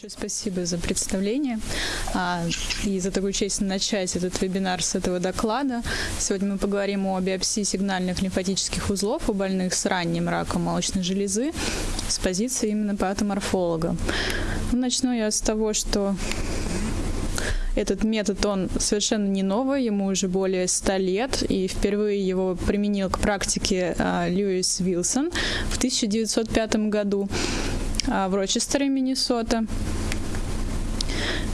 Большое спасибо за представление а, и за такую честь начать этот вебинар с этого доклада. Сегодня мы поговорим о биопсии сигнальных лимфатических узлов у больных с ранним раком молочной железы с позиции именно патоморфолога. Ну, начну я с того, что этот метод, он совершенно не новый, ему уже более 100 лет, и впервые его применил к практике а, Льюис Вилсон в 1905 году. А, в Рочестере, Миннесота.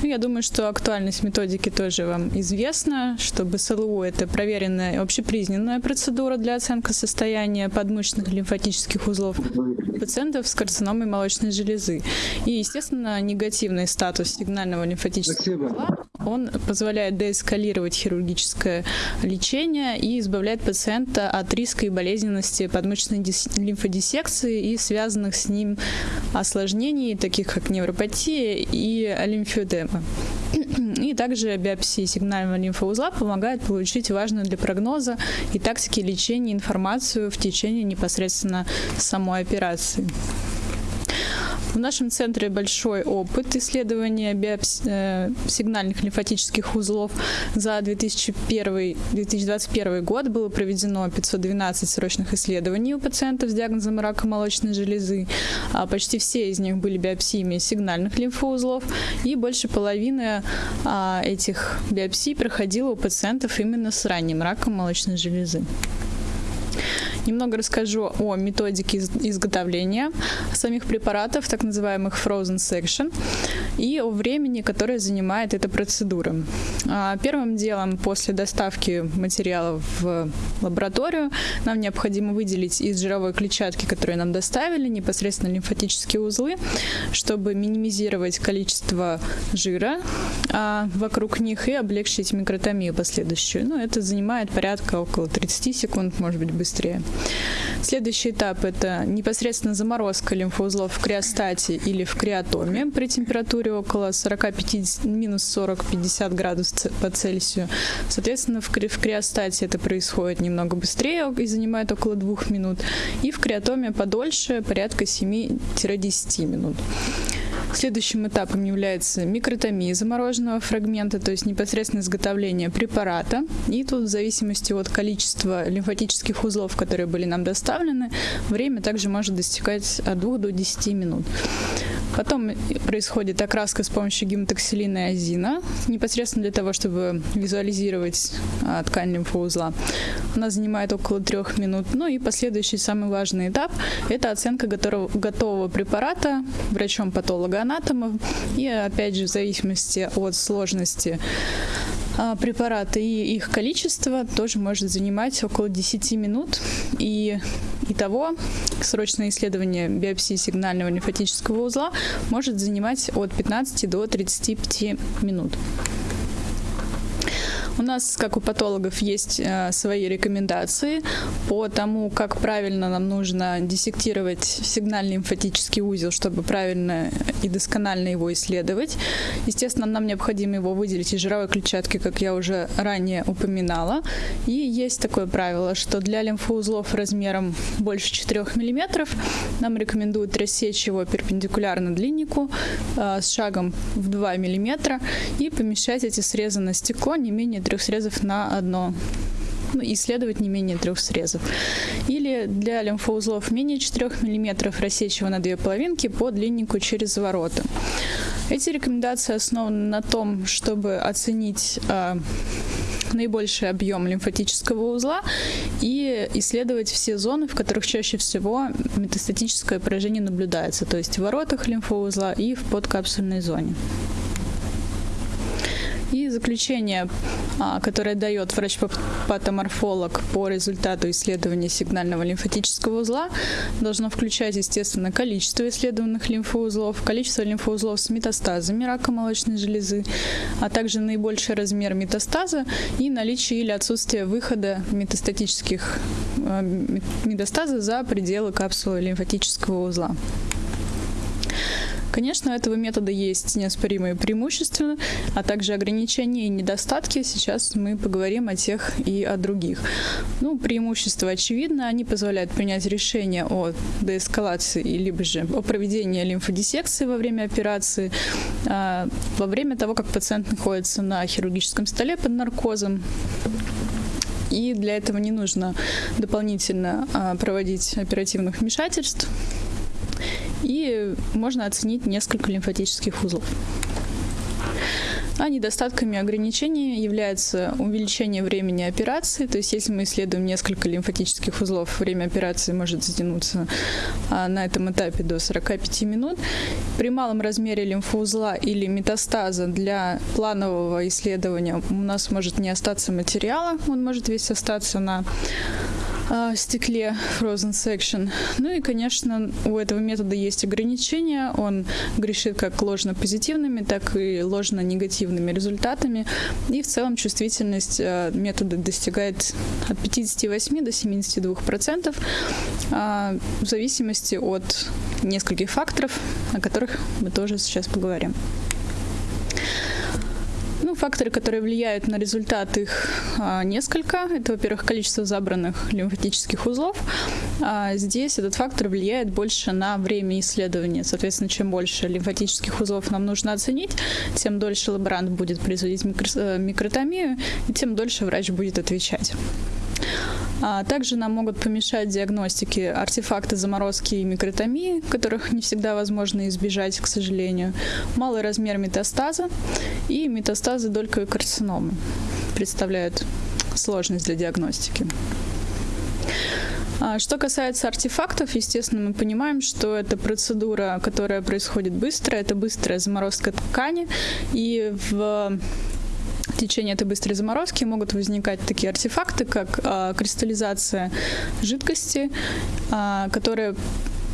Ну, я думаю, что актуальность методики тоже вам известна, что БСЛУ – это проверенная общепризнанная процедура для оценки состояния подмышечных лимфатических узлов пациентов с карциномой молочной железы. И, естественно, негативный статус сигнального лимфатического узла он позволяет деэскалировать хирургическое лечение и избавляет пациента от риска и болезненности подмышечной лимфодиссекции и связанных с ним осложнений, таких как невропатия и лимфедема. И также биопсия сигнального лимфоузла помогает получить важную для прогноза и тактики лечения информацию в течение непосредственно самой операции. В нашем центре большой опыт исследования биопси... Э, лимфатических узлов. За 2001-2021 год было проведено 512 срочных исследований у пациентов с диагнозом рака молочной железы. А почти все из них были биопсиями сигнальных лимфоузлов, и больше половины а, этих биопсий проходило у пациентов именно с ранним раком молочной железы. Немного расскажу о методике изготовления самих препаратов, так называемых frozen section, и о времени, которое занимает эта процедура. А, первым делом после доставки материалов в лабораторию нам необходимо выделить из жировой клетчатки, которую нам доставили, непосредственно лимфатические узлы, чтобы минимизировать количество жира а, вокруг них и облегчить микротомию последующую. Ну, это занимает порядка около 30 секунд, может быть, быстрее. Следующий этап – это непосредственно заморозка лимфоузлов в криостате или в криотоме при температуре около 40-50, минус 40-50 градусов по Цельсию. Соответственно, в, кри в криостате это происходит немного быстрее и занимает около 2 минут. И в криотоме подольше, порядка 7-10 минут. Следующим этапом является микротомия замороженного фрагмента, то есть непосредственно изготовление препарата. И тут в зависимости от количества лимфатических узлов, которые были нам доставлены, время также может достигать от 2 до 10 минут. Потом происходит окраска с помощью гематоксилина и азина, непосредственно для того, чтобы визуализировать а, ткань лимфоузла. Она занимает около трех минут. Ну и последующий самый важный этап – это оценка готового, готового препарата врачом-патологоанатомом. И опять же, в зависимости от сложности препараты и их количество тоже может занимать около 10 минут. И итого срочное исследование биопсии сигнального лимфатического узла может занимать от 15 до 35 минут. У нас, как у патологов, есть э, свои рекомендации по тому, как правильно нам нужно диссектировать сигнальный лимфатический узел, чтобы правильно и досконально его исследовать. Естественно, нам необходимо его выделить из жировой клетчатки, как я уже ранее упоминала. И есть такое правило, что для лимфоузлов размером больше 4 мм нам рекомендуют рассечь его перпендикулярно длиннику э, с шагом в 2 мм и помещать эти срезы на стекло не менее трех срезов на одно ну, исследовать не менее трех срезов. Или для лимфоузлов менее 4 мм рассечь его на две половинки по длиннику через ворота. Эти рекомендации основаны на том, чтобы оценить э, наибольший объем лимфатического узла и исследовать все зоны, в которых чаще всего метастатическое поражение наблюдается, то есть в воротах лимфоузла и в подкапсульной зоне. Заключение, а, которое дает врач-патоморфолог по результату исследования сигнального лимфатического узла, должно включать, естественно, количество исследованных лимфоузлов, количество лимфоузлов с метастазами рака молочной железы, а также наибольший размер метастаза и наличие или отсутствие выхода метастатических а, метастаза за пределы капсулы лимфатического узла. Конечно, у этого метода есть неоспоримые преимущества, а также ограничения и недостатки. Сейчас мы поговорим о тех и о других. Ну, преимущества очевидно, они позволяют принять решение о деэскалации либо же о проведении лимфодиссекции во время операции, а, во время того, как пациент находится на хирургическом столе под наркозом, и для этого не нужно дополнительно а, проводить оперативных вмешательств, и можно оценить несколько лимфатических узлов. А недостатками ограничений является увеличение времени операции. То есть если мы исследуем несколько лимфатических узлов, время операции может затянуться а, на этом этапе до 45 минут. При малом размере лимфоузла или метастаза для планового исследования у нас может не остаться материала, он может весь остаться на э, стекле Frozen Section. Ну и, конечно, у этого метода есть ограничения. Он грешит как ложно-позитивными, так и ложно-негативными результатами. И в целом чувствительность э, метода достигает от 58 до 72 процентов э, в зависимости от нескольких факторов, о которых мы тоже сейчас поговорим. Факторы, которые влияют на результат, их а, несколько. Это, во-первых, количество забранных лимфатических узлов. А здесь этот фактор влияет больше на время исследования. Соответственно, чем больше лимфатических узлов нам нужно оценить, тем дольше лаборант будет производить э, микротомию, и тем дольше врач будет отвечать. А также нам могут помешать диагностики артефакты заморозки и микротомии, которых не всегда возможно избежать, к сожалению, малый размер метастаза и метастазы дольковой карциномы представляют сложность для диагностики. А что касается артефактов, естественно, мы понимаем, что это процедура, которая происходит быстро, это быстрая заморозка ткани, и в течение этой быстрой заморозки могут возникать такие артефакты, как э, кристаллизация жидкости, э, которая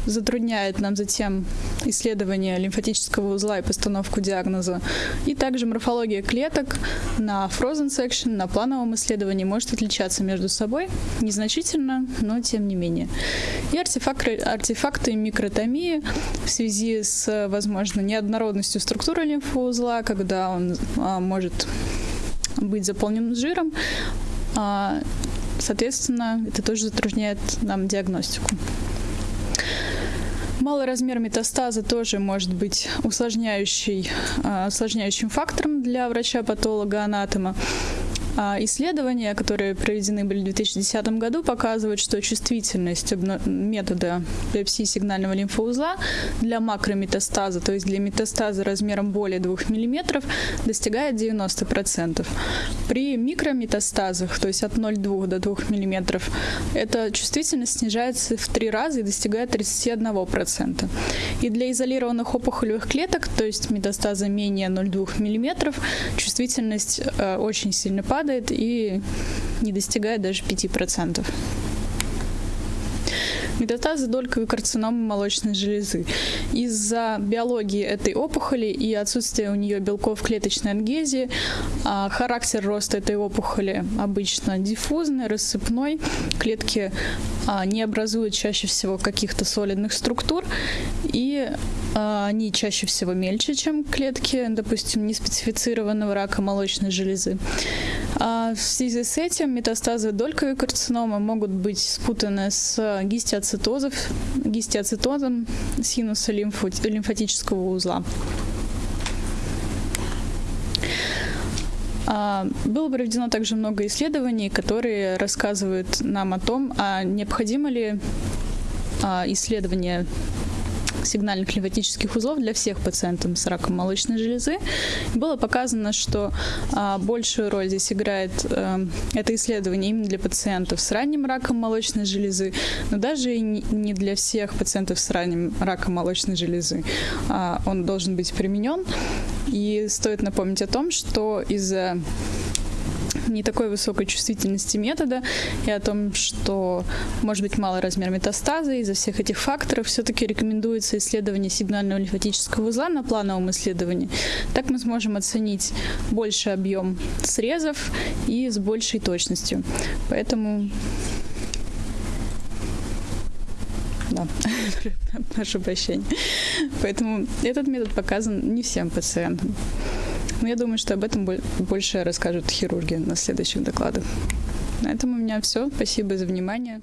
затрудняет нам затем исследование лимфатического узла и постановку диагноза. И также морфология клеток на frozen section, на плановом исследовании может отличаться между собой незначительно, но тем не менее. И артефакты, артефакты микротомии в связи с, возможно, неоднородностью структуры лимфоузла, когда он а, может быть заполнен жиром. А, соответственно, это тоже затрудняет нам диагностику. Малый размер метастаза тоже может быть усложняющий, а, усложняющим фактором для врача-патолога-анатома. А исследования, которые проведены были в 2010 году, показывают, что чувствительность метода биопсии сигнального лимфоузла для макрометастаза, то есть для метастаза размером более 2 мм, достигает 90%. При микрометастазах, то есть от 0,2 до 2 мм, эта чувствительность снижается в 3 раза и достигает 31%. И для изолированных опухолевых клеток, то есть метастаза менее 0,2 мм, чувствительность э, очень сильно падает, падает и не достигает даже 5%. Метастазы дольковой карциномы молочной железы. Из-за биологии этой опухоли и отсутствия у нее белков клеточной адгезии а, характер роста этой опухоли обычно диффузный, рассыпной. Клетки а, не образуют чаще всего каких-то солидных структур, и они чаще всего мельче, чем клетки, допустим, неспецифицированного рака молочной железы. А в связи с этим метастазы дольковой карциномы могут быть спутаны с гистиоцитозом, гистиоцитозом синуса лимфатического узла. А, было проведено также много исследований, которые рассказывают нам о том, а необходимо ли а, исследование сигнальных лимфатических узлов для всех пациентов с раком молочной железы. Было показано, что а, большую роль здесь играет а, это исследование именно для пациентов с ранним раком молочной железы, но даже и не для всех пациентов с ранним раком молочной железы. А, он должен быть применен. И стоит напомнить о том, что из-за не такой высокой чувствительности метода и о том, что может быть малый размер метастаза. Из-за всех этих факторов все-таки рекомендуется исследование сигнального лимфатического узла на плановом исследовании. Так мы сможем оценить больший объем срезов и с большей точностью. Поэтому да. Прошу прощения. Поэтому этот метод показан не всем пациентам. Но я думаю, что об этом больше расскажут хирурги на следующих докладах. На этом у меня все. Спасибо за внимание.